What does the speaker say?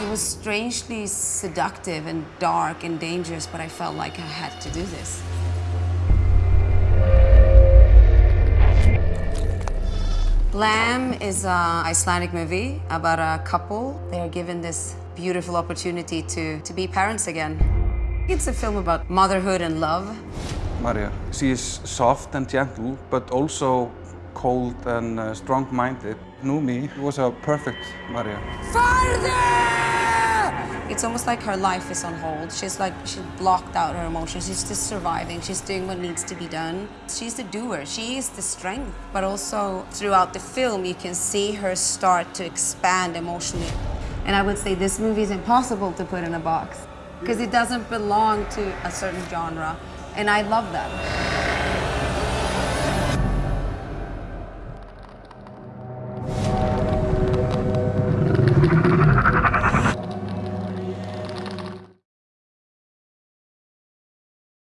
It was strangely seductive and dark and dangerous, but I felt like I had to do this. Lamb is an Icelandic movie about a couple. They are given this beautiful opportunity to, to be parents again. It's a film about motherhood and love. Maria. She is soft and gentle, but also cold and uh, strong-minded. Noomi was a perfect Maria. It's almost like her life is on hold. She's like, she's blocked out her emotions. She's just surviving. She's doing what needs to be done. She's the doer. She is the strength. But also throughout the film, you can see her start to expand emotionally. And I would say this movie is impossible to put in a box because it doesn't belong to a certain genre. And I love that.